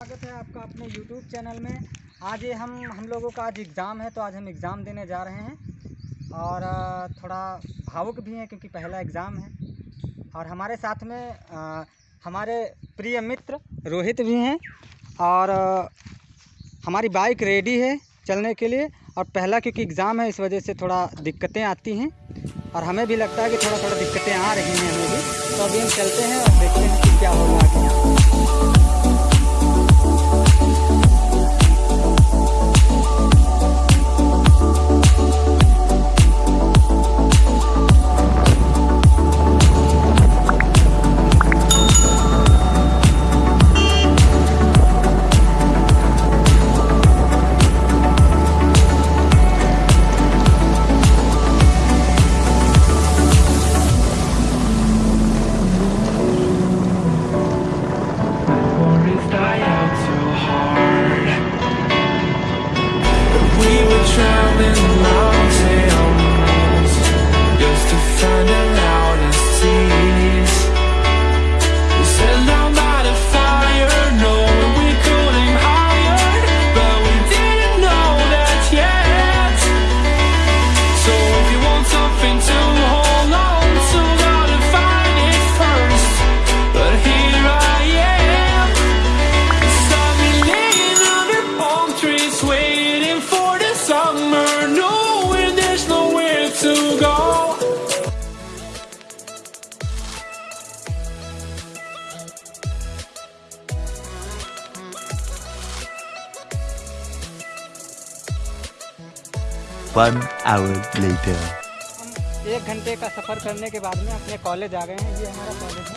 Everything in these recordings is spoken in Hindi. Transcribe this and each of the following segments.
स्वागत है आपका अपने YouTube चैनल में। आज ये हम हम लोगों का आज एग्ज़ाम है तो आज हम एग्ज़ाम देने जा रहे हैं। और थोड़ा भावुक भी हैं क्योंकि पहला एग्ज़ाम है। और हमारे साथ में अ, हमारे प्रिय मित्र रोहित भी हैं। और अ, हमारी बाइक रेडी है चलने के लिए। और पहला क्योंकि एग्ज़ाम है इस वजह से थोड़ा दिक्कतें आती हैं। और हमें भी लगता है कि थोड़ा थोड़ा दिक्कतें आ रही हैं हमें भी तो अभी हम चलते हैं और देखते हैं कि क्या होगा One hour later. एक घंटे का सफ़र करने के बाद में अपने कॉलेज आ गए हैं। ये हमारा कॉलेज है।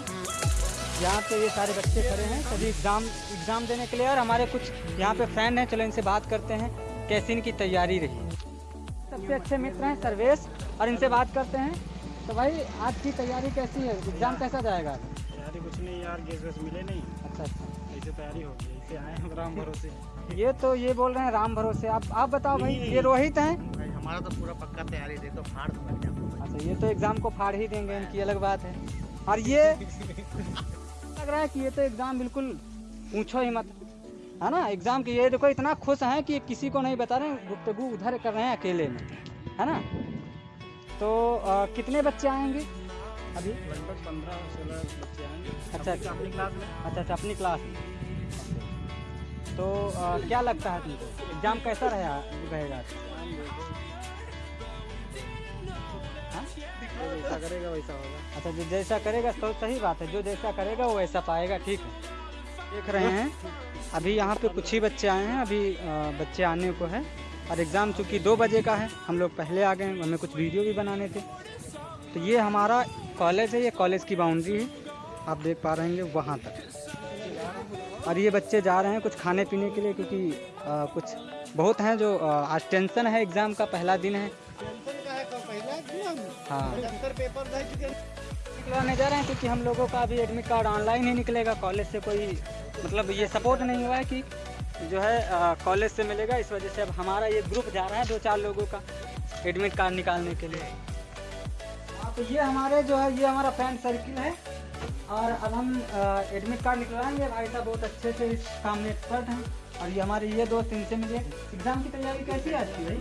यहाँ पे ये सारे बच्चे खड़े हैं। सभी एग्ज़ाम एग्ज़ाम देने के लिए और हमारे कुछ यहाँ पे फ्रेंड हैं। चलो इनसे बात करते हैं। कैसी इनकी तैयारी रही। सबसे अच्छे मित्र हैं सर्वेश और इनसे बात करते हैं। तो भाई आज की तैयारी कैसी है? एग्ज़ाम कैसा जाएगा? तैयारी कुछ नहीं यार गैस वैस मिले नहीं। अच्छा अच्छा। ऐसे तैयारी हो गई। ऐसे आए हम राम भरोसे। ये तो ये बोल रहे हैं राम भरोसे। आप आप बताओ भाई ये रोहित हैं? हमारा तो पूरा पक्का तैयारी दे तो फाड़ दूँगा एग्ज़ाम अच्छा ये तो एग्ज़ाम को फाड़ ही देंगे इनकी अलग बात है। और ये लग रहा है कि ये तो एग्ज़ाम बिल्कुल पूछो ही मत। है ना एग्ज़ाम के ये देखो इतना खुश हैं कि किसी को नहीं बता रहे गुप्तगु उधर कर रहे हैं अकेले में। है ना? तो अ, कितने बच्चे आएँगे? अभी? लगभग पंद्रह सोलह बच्चे आएँगे। अच्छा, अच्छा। अपनी क्लास में? अच्छा अच्छा अपनी क्लास में। तो अ, क्या लगता है तुमको? एग्ज़ाम कैसा रहा रहेगा? जैसा करेगा वैसा होगा। अच्छा जो जैसा करेगा तो सही बात है। जो जैसा करेगा, वो वैसा पाएगा, ठीक है। देख रहे हैं, अभी यहाँ पे कुछ ही बच्चे आए हैं। अभी बच्चे आने को है। और एग्ज़ाम चूँकि दो बजे का है, हम लोग पहले आ गए हैं। हमें कुछ वीडियो भी बनाने थे। तो ये हमारा कॉलेज है, ये कॉलेज की बाउंड्री है। आप देख पा रहे हैं वहाँ तक। और ये बच्चे जा रहे हैं कुछ खाने पीने के लिए, क्योंकि कुछ बहुत हैं जो आज टेंशन है, एग्ज़ाम का पहला दिन है। हाँ। निकलवाने जा रहे हैं क्योंकि हम लोगों का अभी एडमिट कार्ड ऑनलाइन ही निकलेगा। कॉलेज से कोई मतलब ये सपोर्ट नहीं हुआ है कि जो है कॉलेज से मिलेगा। इस वजह से अब हमारा ये ग्रुप जा रहा है दो चार लोगों का एडमिट कार्ड निकालने के लिए। हाँ तो ये हमारे जो है ये हमारा फ्रेंड सर्किल है। और अब हम एडमिट कार्ड निकलवाएँगे। भाई साहब बहुत अच्छे से इस काम में एक्सपर्ट हैं। और ये हमारे ये दोस्त इनसे मिले। एग्ज़ाम की तैयारी कैसी है आपकी भाई?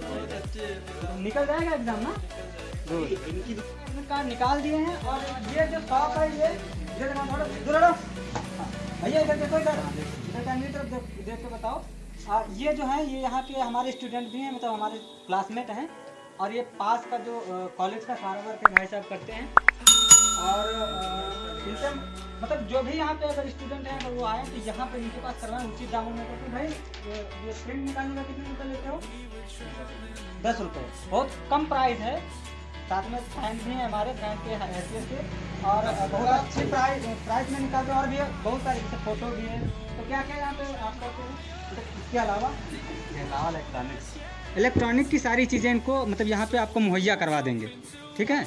निकल जाएगा एग्ज़ाम ना? निकाल दिए हैं और ये जो शॉप है ये भैया इधर देखो इधर। इधर तरफ़ देख के बताओ। आ, ये जो है ये यहाँ पे हमारे स्टूडेंट भी हैं मतलब हमारे क्लासमेट हैं। और ये पास का जो कॉलेज का सारा वर्क भाई साहब करते हैं। और इनसे मतलब जो भी यहाँ पे अगर स्टूडेंट हैं अगर वो आए तो यहाँ पे इनके पास करवाएँ। उचित दामों में क्योंकि भाई ये प्रिंट निकालने का कितने रुपये लेते हो? दस रुपये बहुत कम प्राइस है। साथ में फ्रेंड भी हैं हमारे फ़ैन के हैसियत के। और बहुत अच्छी प्राइस प्राइस में निकालते हैं और भी बहुत सारे जैसे फ़ोटो भी है। तो क्या क्या यहाँ पे आप करते हैं? तो इसके अलावा? इलेक्ट्रॉनिक्स इलेक्ट्रॉनिक की सारी चीज़ें इनको मतलब यहाँ पे आपको मुहैया करवा देंगे। ठीक है?